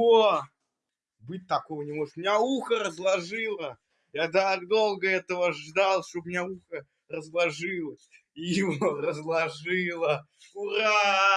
Ого! Быть такого не может. У меня ухо разложило. Я так долго этого ждал, чтобы у меня ухо разложилось. И его разложило. Ура!